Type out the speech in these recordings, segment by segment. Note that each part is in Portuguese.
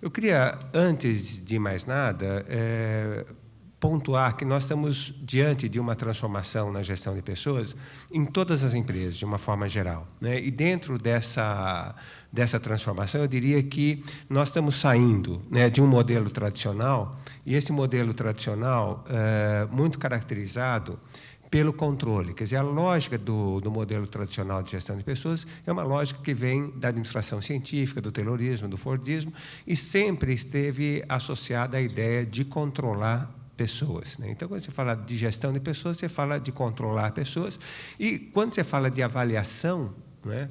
Eu queria, antes de mais nada, é, pontuar que nós estamos diante de uma transformação na gestão de pessoas em todas as empresas, de uma forma geral. Né? E dentro dessa, dessa transformação, eu diria que nós estamos saindo né, de um modelo tradicional, e esse modelo tradicional, é, muito caracterizado pelo controle. Quer dizer, a lógica do, do, modelo tradicional de gestão de pessoas é uma lógica que vem da administração científica, do terrorismo, do Fordismo, e sempre esteve associada à ideia de controlar pessoas. Né? Então, quando você fala de gestão de pessoas, você fala de controlar pessoas. E quando você fala de avaliação, né,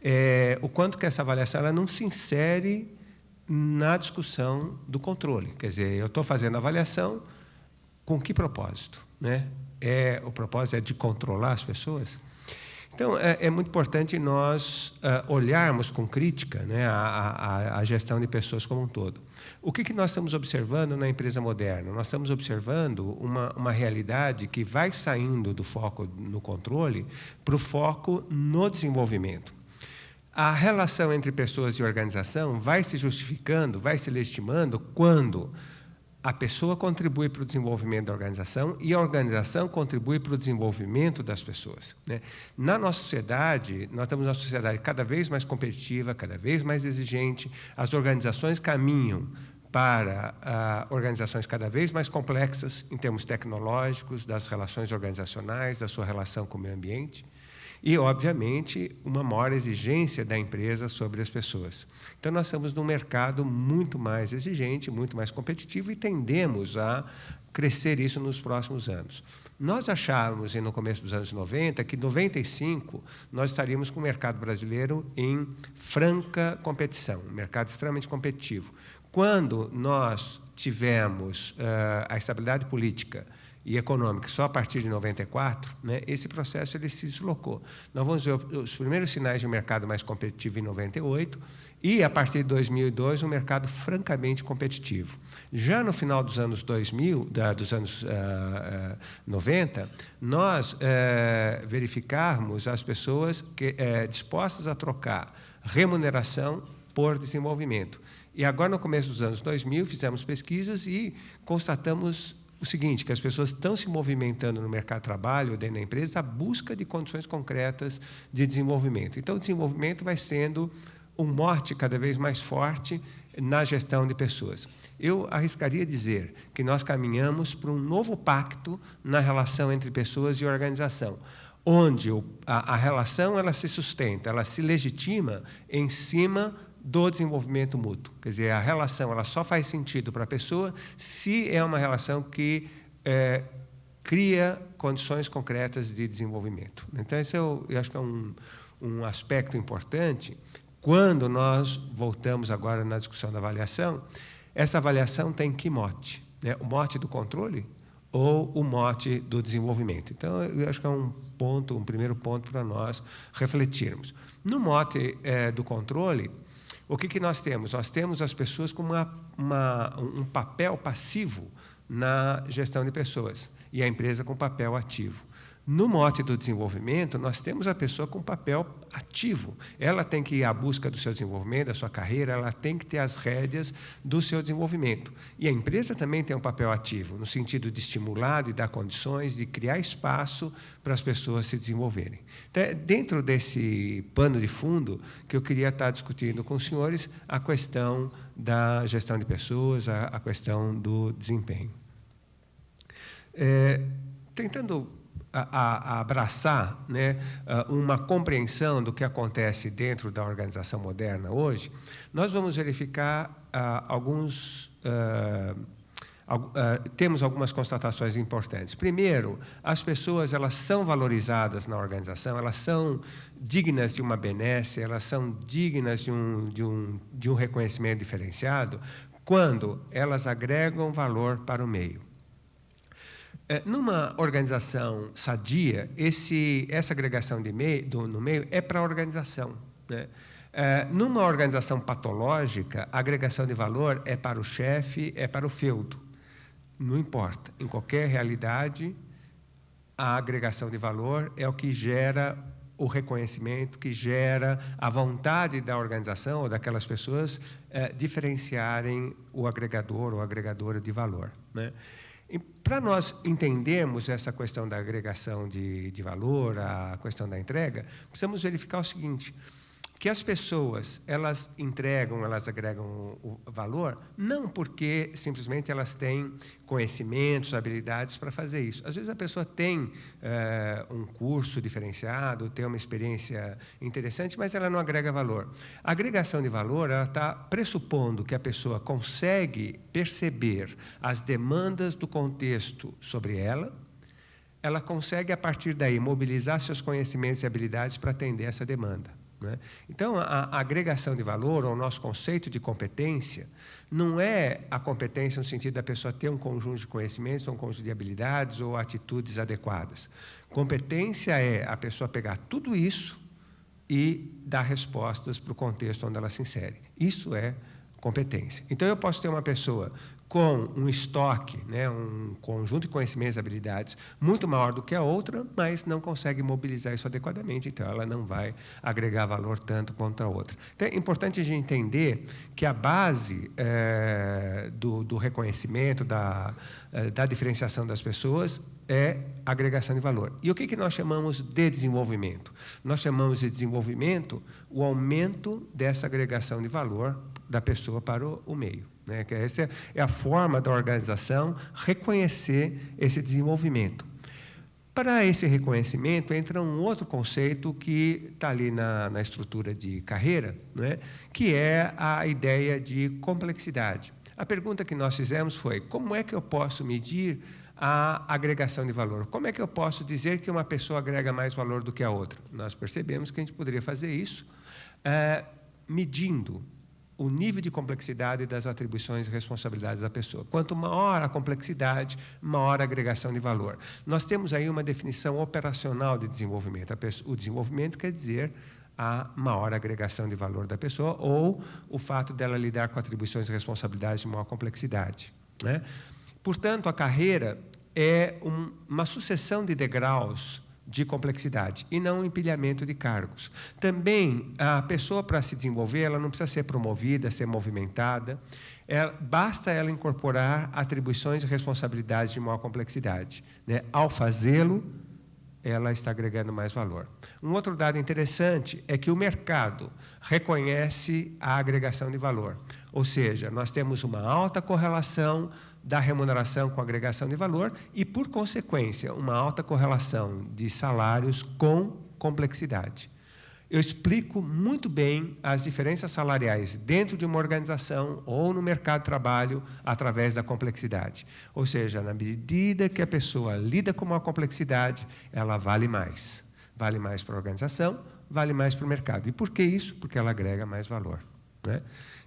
é, o quanto que essa avaliação ela não se insere na discussão do controle. Quer dizer, eu estou fazendo avaliação com que propósito? Né? É, o propósito é de controlar as pessoas? Então, é, é muito importante nós uh, olharmos com crítica né, a, a, a, gestão de pessoas como um todo. O que, que nós estamos observando na empresa moderna? Nós estamos observando uma, uma realidade que vai saindo do foco no controle para o foco no desenvolvimento. A relação entre pessoas e organização vai se justificando, vai se legitimando quando a pessoa contribui para o desenvolvimento da organização e a organização contribui para o desenvolvimento das pessoas. Né? Na nossa sociedade, nós estamos numa sociedade cada vez mais competitiva, cada vez mais exigente, as organizações caminham para uh, organizações cada vez mais complexas em termos tecnológicos, das relações organizacionais, da sua relação com o meio ambiente e, obviamente, uma maior exigência da empresa sobre as pessoas. Então, nós estamos num mercado muito mais exigente, muito mais competitivo e tendemos a crescer isso nos próximos anos. Nós achávamos, no começo dos anos 90, que em 95 nós estaríamos com o mercado brasileiro em franca competição, um mercado extremamente competitivo. Quando nós tivemos uh, a estabilidade política e econômica só a partir de 94, né, esse processo ele se deslocou. Nós vamos ver os primeiros sinais de um mercado mais competitivo em 98 e, a partir de 2002, um mercado francamente competitivo. Já no final dos anos 2000, da, dos anos uh, uh, 90, nós uh, verificarmos as pessoas que, uh, dispostas a trocar remuneração por desenvolvimento. E agora, no começo dos anos 2000, fizemos pesquisas e constatamos o seguinte, que as pessoas estão se movimentando no mercado de trabalho, dentro da empresa, à busca de condições concretas de desenvolvimento. Então, o desenvolvimento vai sendo um mote cada vez mais forte na gestão de pessoas. Eu arriscaria dizer que nós caminhamos para um novo pacto na relação entre pessoas e organização, onde a, relação ela se sustenta, ela se legitima em cima do desenvolvimento mútuo. Quer dizer, a relação ela só faz sentido para a pessoa se é uma relação que é, cria condições concretas de desenvolvimento. Então, esse eu, eu acho que é um, um aspecto importante. Quando nós voltamos agora na discussão da avaliação, essa avaliação tem que mote? Né? O mote do controle ou o mote do desenvolvimento. Então, eu acho que é um ponto, um primeiro ponto para nós refletirmos. No mote é, do controle, o que, que nós temos? Nós temos as pessoas com uma, uma, um papel passivo na gestão de pessoas e a empresa com papel ativo. No mote do desenvolvimento, nós temos a pessoa com papel ativo. Ela tem que ir à busca do seu desenvolvimento, da sua carreira, ela tem que ter as rédeas do seu desenvolvimento. E a empresa também tem um papel ativo, no sentido de estimular, de dar condições, de criar espaço para as pessoas se desenvolverem. Então, é dentro desse pano de fundo que eu queria estar discutindo com os senhores a questão da gestão de pessoas, a, a questão do desempenho. É, tentando a, a abraçar né, uma compreensão do que acontece dentro da organização moderna hoje, nós vamos verificar uh, alguns. Uh, temos algumas constatações importantes. Primeiro, as pessoas elas são valorizadas na organização, elas são dignas de uma benesse, elas são dignas de um, de um, de um reconhecimento diferenciado quando elas agregam valor para o meio. É, numa organização sadia, esse, essa agregação de meio, do, no meio é para a organização. Né? É, numa organização patológica, a agregação de valor é para o chefe, é para o feudo. Não importa. Em qualquer realidade, a agregação de valor é o que gera o reconhecimento, que gera a vontade da organização ou daquelas pessoas é, diferenciarem o agregador ou agregadora de valor. Né? Para nós entendermos essa questão da agregação de, de valor, a questão da entrega, precisamos verificar o seguinte, que as pessoas elas entregam, elas agregam o valor, não porque simplesmente elas têm conhecimentos, habilidades para fazer isso. Às vezes a pessoa tem é, um curso diferenciado, tem uma experiência interessante, mas ela não agrega valor. A agregação de valor ela está pressupondo que a pessoa consegue perceber as demandas do contexto sobre ela, ela consegue a partir daí mobilizar seus conhecimentos e habilidades para atender essa demanda. Né? Então, a, agregação de valor, ou o nosso conceito de competência, não é a competência no sentido da pessoa ter um conjunto de conhecimentos, um conjunto de habilidades ou atitudes adequadas. Competência é a pessoa pegar tudo isso e dar respostas para o contexto onde ela se insere. Isso é competência. Então, eu posso ter uma pessoa com um estoque, né, um conjunto de conhecimentos e habilidades muito maior do que a outra, mas não consegue mobilizar isso adequadamente, então ela não vai agregar valor tanto quanto a outra. Então, é importante a gente entender que a base é, do, do, reconhecimento, da, é, da diferenciação das pessoas é agregação de valor. E o que, que nós chamamos de desenvolvimento? Nós chamamos de desenvolvimento o aumento dessa agregação de valor da pessoa para o, o meio. Né? Que essa é a forma da organização reconhecer esse desenvolvimento. Para esse reconhecimento, entra um outro conceito que está ali na, na, estrutura de carreira, né? que é a ideia de complexidade. A pergunta que nós fizemos foi, como é que eu posso medir a agregação de valor? Como é que eu posso dizer que uma pessoa agrega mais valor do que a outra? Nós percebemos que a gente poderia fazer isso é, medindo o nível de complexidade das atribuições e responsabilidades da pessoa. Quanto maior a complexidade, maior a agregação de valor. Nós temos aí uma definição operacional de desenvolvimento. O desenvolvimento quer dizer a maior agregação de valor da pessoa ou o fato dela lidar com atribuições e responsabilidades de maior complexidade. Né? Portanto, a carreira é um, uma sucessão de degraus de complexidade e não empilhamento de cargos. Também, a pessoa, para se desenvolver, ela não precisa ser promovida, ser movimentada, é, basta ela incorporar atribuições e responsabilidades de maior complexidade. Né? Ao fazê-lo, ela está agregando mais valor. Um outro dado interessante é que o mercado reconhece a agregação de valor, ou seja, nós temos uma alta correlação da remuneração com agregação de valor e, por consequência, uma alta correlação de salários com complexidade. Eu explico muito bem as diferenças salariais dentro de uma organização ou no mercado de trabalho através da complexidade. Ou seja, na medida que a pessoa lida com uma complexidade, ela vale mais. Vale mais para a organização, vale mais para o mercado. E por que isso? Porque ela agrega mais valor. Né?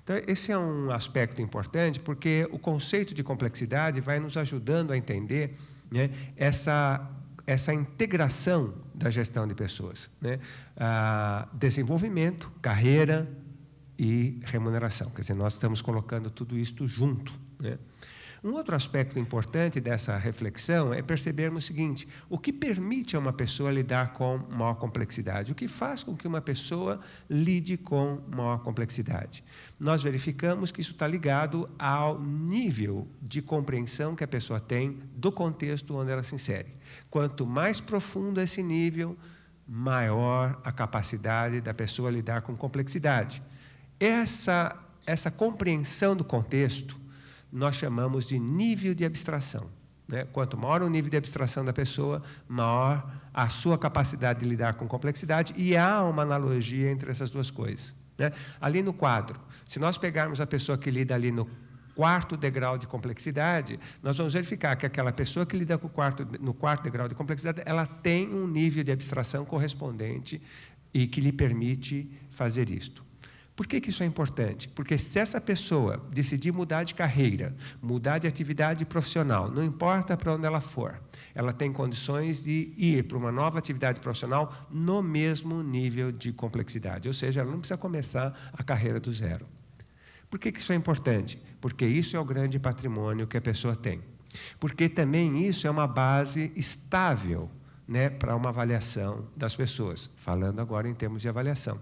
Então, esse é um aspecto importante, porque o conceito de complexidade vai nos ajudando a entender né, essa, essa integração da gestão de pessoas. Né? Ah, desenvolvimento, carreira e remuneração. Quer dizer, nós estamos colocando tudo isso junto. Né? Um outro aspecto importante dessa reflexão é percebermos o seguinte, o que permite a uma pessoa lidar com maior complexidade? O que faz com que uma pessoa lide com maior complexidade? Nós verificamos que isso está ligado ao nível de compreensão que a pessoa tem do contexto onde ela se insere. Quanto mais profundo esse nível, maior a capacidade da pessoa lidar com complexidade. Essa, essa compreensão do contexto nós chamamos de nível de abstração. Né? Quanto maior o nível de abstração da pessoa, maior a sua capacidade de lidar com complexidade, e há uma analogia entre essas duas coisas. Né? Ali no quadro, se nós pegarmos a pessoa que lida ali no quarto degrau de complexidade, nós vamos verificar que aquela pessoa que lida com quarto, no quarto degrau de complexidade, ela tem um nível de abstração correspondente e que lhe permite fazer isto. Por que, que isso é importante? Porque se essa pessoa decidir mudar de carreira, mudar de atividade profissional, não importa para onde ela for, ela tem condições de ir para uma nova atividade profissional no mesmo nível de complexidade, ou seja, ela não precisa começar a carreira do zero. Por que, que isso é importante? Porque isso é o grande patrimônio que a pessoa tem. Porque também isso é uma base estável né, para uma avaliação das pessoas, falando agora em termos de avaliação.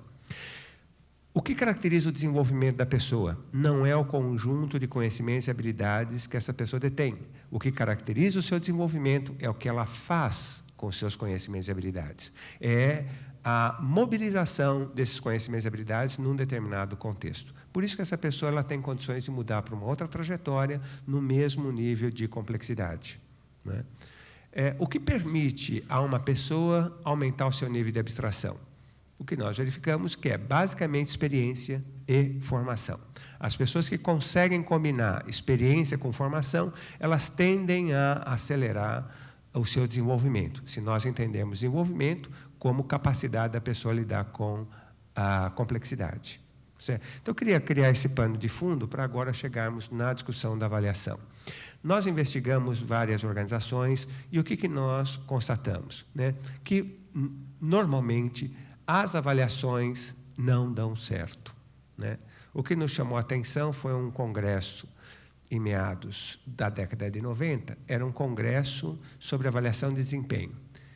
O que caracteriza o desenvolvimento da pessoa? Não é o conjunto de conhecimentos e habilidades que essa pessoa detém. O que caracteriza o seu desenvolvimento é o que ela faz com seus conhecimentos e habilidades. É a mobilização desses conhecimentos e habilidades num determinado contexto. Por isso que essa pessoa ela tem condições de mudar para uma outra trajetória no mesmo nível de complexidade. Né? É, o que permite a uma pessoa aumentar o seu nível de abstração? O que nós verificamos que é basicamente experiência e formação. As pessoas que conseguem combinar experiência com formação, elas tendem a acelerar o seu desenvolvimento. Se nós entendemos desenvolvimento como capacidade da pessoa lidar com a complexidade. Certo? Então, eu queria criar esse pano de fundo para agora chegarmos na discussão da avaliação. Nós investigamos várias organizações e o que, que nós constatamos? Né? Que, normalmente, as avaliações não dão certo. Né? O que nos chamou a atenção foi um congresso em meados da década de 90, era um congresso sobre avaliação de desempenho.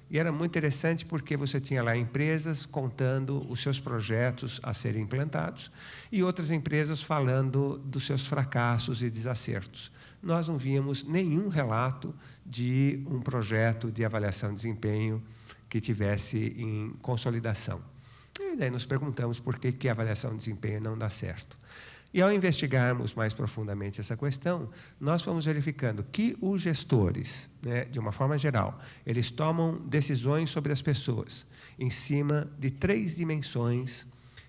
E era muito interessante porque você tinha lá empresas contando os seus projetos a serem implantados e outras empresas falando dos seus fracassos e desacertos. Nós não víamos nenhum relato de um projeto de avaliação de desempenho que tivesse em consolidação. E daí nos perguntamos por que, que a avaliação de desempenho não dá certo. E ao investigarmos mais profundamente essa questão, nós fomos verificando que os gestores, né, de uma forma geral, eles tomam decisões sobre as pessoas em cima de três dimensões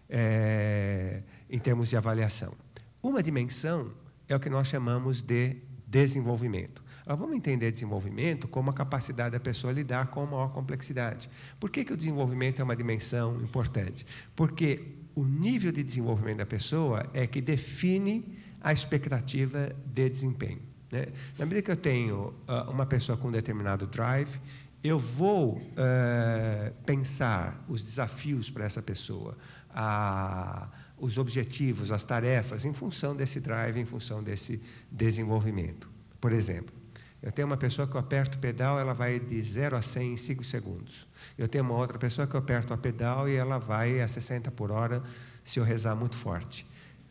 é, em termos de avaliação. Uma dimensão é o que nós chamamos de desenvolvimento. Nós vamos entender desenvolvimento como a capacidade da pessoa lidar com maior complexidade. Por que, que o desenvolvimento é uma dimensão importante? Porque o nível de desenvolvimento da pessoa é que define a expectativa de desempenho. Né? Na medida que eu tenho uh, uma pessoa com um determinado drive, eu vou uh, pensar os desafios para essa pessoa, a, os objetivos, as tarefas, em função desse drive, em função desse desenvolvimento. Por exemplo, eu tenho uma pessoa que eu aperto o pedal, ela vai de 0 a 100 em 5 segundos. Eu tenho uma outra pessoa que eu aperto o pedal e ela vai a 60 por hora se eu rezar muito forte.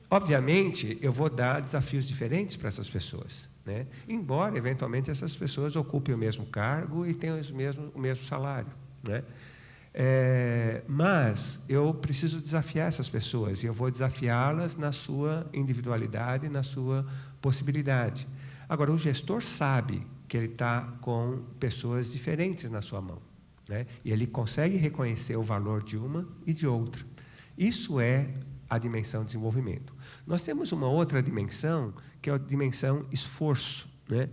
Obviamente, eu vou dar desafios diferentes para essas pessoas. Né? Embora, eventualmente, essas pessoas ocupem o mesmo cargo e tenham o mesmo, o mesmo salário. Né? É, mas eu preciso desafiar essas pessoas e eu vou desafiá-las na sua individualidade, na sua possibilidade. Agora, o gestor sabe que ele está com pessoas diferentes na sua mão. Né? E ele consegue reconhecer o valor de uma e de outra. Isso é a dimensão de desenvolvimento. Nós temos uma outra dimensão, que é a dimensão esforço. Né?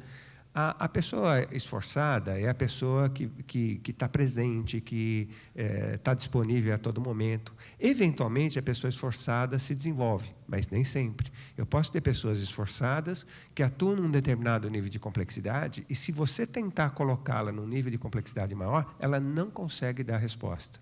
A, a, pessoa esforçada é a pessoa que está que, que tá presente, que está é, disponível a todo momento. Eventualmente, a pessoa esforçada se desenvolve, mas nem sempre. Eu posso ter pessoas esforçadas que atuam num determinado nível de complexidade e, se você tentar colocá-la num nível de complexidade maior, ela não consegue dar resposta.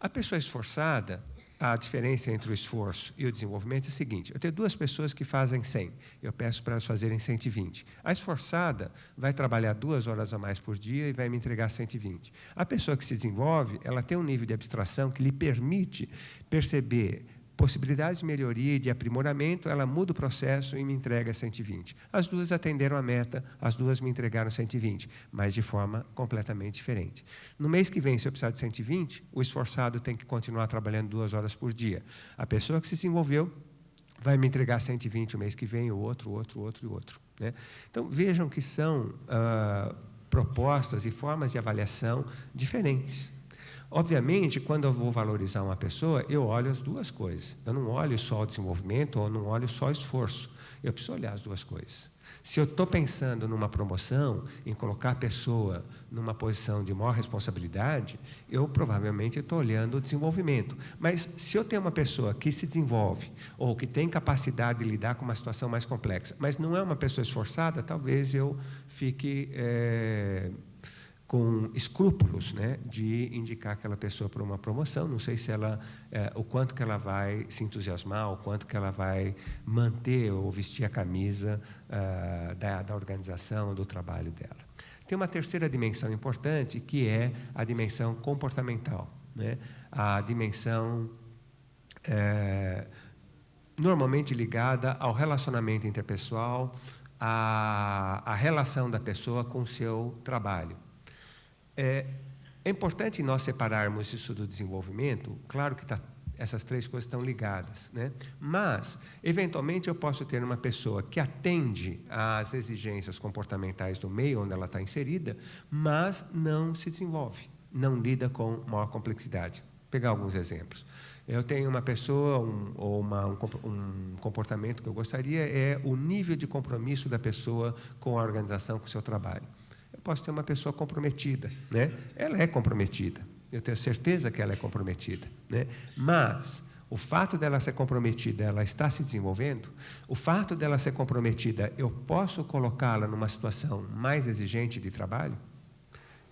A pessoa esforçada, a diferença entre o esforço e o desenvolvimento é a seguinte: eu tenho duas pessoas que fazem 100, eu peço para elas fazerem 120. A esforçada vai trabalhar duas horas a mais por dia e vai me entregar 120. A pessoa que se desenvolve, ela tem um nível de abstração que lhe permite perceber possibilidades de melhoria e de aprimoramento, ela muda o processo e me entrega 120. As duas atenderam a meta, as duas me entregaram 120, mas de forma completamente diferente. No mês que vem, se eu precisar de 120, o esforçado tem que continuar trabalhando duas horas por dia. A pessoa que se desenvolveu vai me entregar 120 o mês que vem, o outro, o outro, o outro e outro. Né? Então, vejam que são ah, propostas e formas de avaliação diferentes. Obviamente, quando eu vou valorizar uma pessoa, eu olho as duas coisas. Eu não olho só o desenvolvimento ou não olho só o esforço. Eu preciso olhar as duas coisas. Se eu estou pensando numa promoção, em colocar a pessoa numa posição de maior responsabilidade, eu provavelmente estou olhando o desenvolvimento. Mas se eu tenho uma pessoa que se desenvolve ou que tem capacidade de lidar com uma situação mais complexa, mas não é uma pessoa esforçada, talvez eu fique é, com escrúpulos né, de indicar aquela pessoa para uma promoção. Não sei se ela, é, o quanto que ela vai se entusiasmar, o quanto que ela vai manter ou vestir a camisa uh, da, da organização, do trabalho dela. Tem uma terceira dimensão importante, que é a dimensão comportamental, né? a dimensão é, normalmente ligada ao relacionamento interpessoal, à relação da pessoa com o seu trabalho. É, é importante nós separarmos isso do desenvolvimento, claro que tá, essas três coisas estão ligadas, né? mas, eventualmente, eu posso ter uma pessoa que atende às exigências comportamentais do meio onde ela está inserida, mas não se desenvolve, não lida com maior complexidade. Vou pegar alguns exemplos. Eu tenho uma pessoa um, ou uma, um, um, comportamento que eu gostaria é o nível de compromisso da pessoa com a organização, com o seu trabalho. Posso ter uma pessoa comprometida, né? Ela é comprometida. Eu tenho certeza que ela é comprometida, né? Mas o fato dela ser comprometida, ela está se desenvolvendo. O fato dela ser comprometida, eu posso colocá-la numa situação mais exigente de trabalho?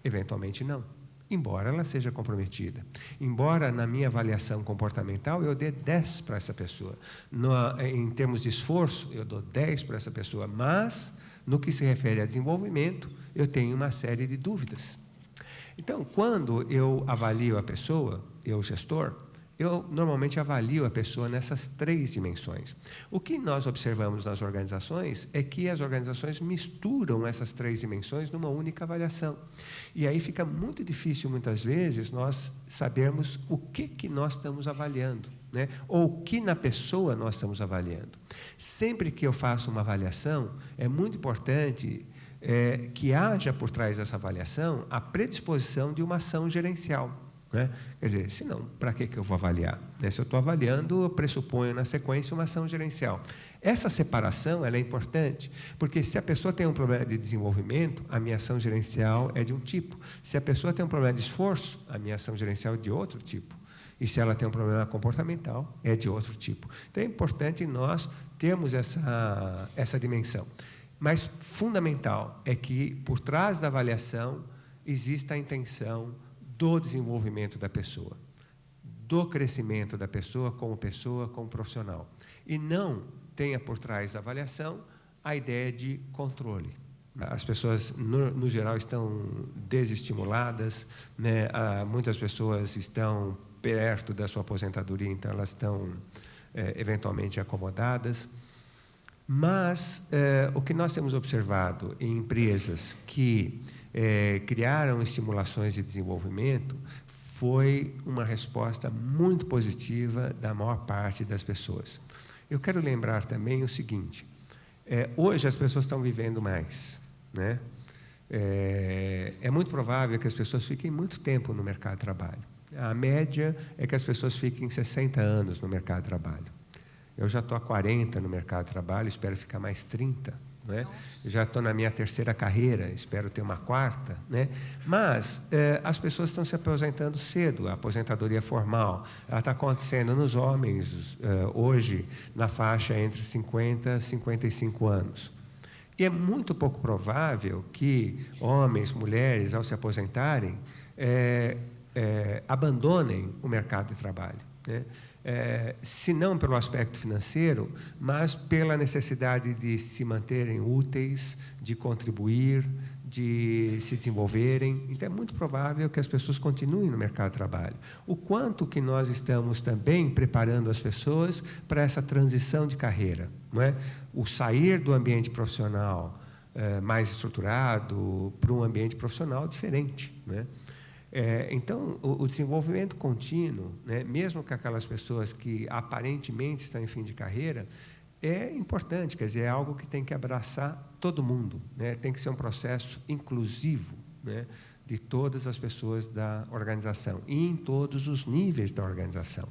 Eventualmente não embora ela seja comprometida. Embora na minha avaliação comportamental eu dê 10 para essa pessoa. No, em termos de esforço, eu dou 10 para essa pessoa, mas no que se refere a desenvolvimento, eu tenho uma série de dúvidas. Então, quando eu avalio a pessoa, eu gestor, eu normalmente avalio a pessoa nessas três dimensões. O que nós observamos nas organizações é que as organizações misturam essas três dimensões numa única avaliação. E aí fica muito difícil, muitas vezes, nós sabermos o que, que nós estamos avaliando, né? ou o que na pessoa nós estamos avaliando. Sempre que eu faço uma avaliação, é muito importante é, que haja por trás dessa avaliação a predisposição de uma ação gerencial. Né? Quer dizer, se não, para que, que eu vou avaliar? Né? Se eu estou avaliando, eu pressuponho na sequência uma ação gerencial. Essa separação é importante, porque se a pessoa tem um problema de desenvolvimento, a minha ação gerencial é de um tipo. Se a pessoa tem um problema de esforço, a minha ação gerencial é de outro tipo. E se ela tem um problema comportamental, é de outro tipo. Então é importante nós termos essa, essa dimensão. Mas fundamental é que, por trás da avaliação, exista a intenção do desenvolvimento da pessoa, do crescimento da pessoa como pessoa, como profissional. E não tenha por trás da avaliação a ideia de controle. As pessoas, no, no geral, estão desestimuladas, né? Ah, muitas pessoas estão perto da sua aposentadoria, então elas estão é, eventualmente acomodadas. Mas é, o que nós temos observado em empresas que é, criaram estimulações de desenvolvimento foi uma resposta muito positiva da maior parte das pessoas. Eu quero lembrar também o seguinte: é, hoje as pessoas estão vivendo mais, né? É, é, muito provável que as pessoas fiquem muito tempo no mercado de trabalho. A média é que as pessoas fiquem 60 anos no mercado de trabalho. Eu já estou há 40 no mercado de trabalho, espero ficar mais 30. Né? Já estou na minha terceira carreira, espero ter uma quarta. Né? Mas eh, as pessoas estão se aposentando cedo, a aposentadoria formal. Ela está acontecendo nos homens eh, hoje, na faixa entre 50 e 55 anos. E é muito pouco provável que homens, mulheres, ao se aposentarem, eh, abandonem o mercado de trabalho. Né? é, se não pelo aspecto financeiro, mas pela necessidade de se manterem úteis, de contribuir, de se desenvolverem. Então, é muito provável que as pessoas continuem no mercado de trabalho. O quanto que nós estamos também preparando as pessoas para essa transição de carreira, não é? O sair do ambiente profissional é, mais estruturado para um ambiente profissional diferente, não é? É, então, o, o, desenvolvimento contínuo, né, mesmo com aquelas pessoas que aparentemente estão em fim de carreira, é importante, quer dizer, é algo que tem que abraçar todo mundo, né, tem que ser um processo inclusivo né, de todas as pessoas da organização e em todos os níveis da organização.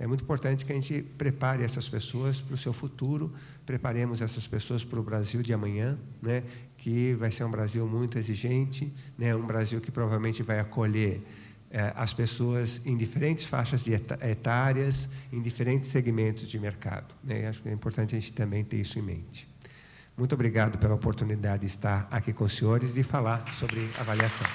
É muito importante que a gente prepare essas pessoas para o seu futuro, preparemos essas pessoas para o Brasil de amanhã, né? que vai ser um Brasil muito exigente, né? um Brasil que provavelmente vai acolher eh, as pessoas em diferentes faixas etárias, em diferentes segmentos de mercado. Né? Acho que é importante a gente também ter isso em mente. Muito obrigado pela oportunidade de estar aqui com os senhores e falar sobre avaliação.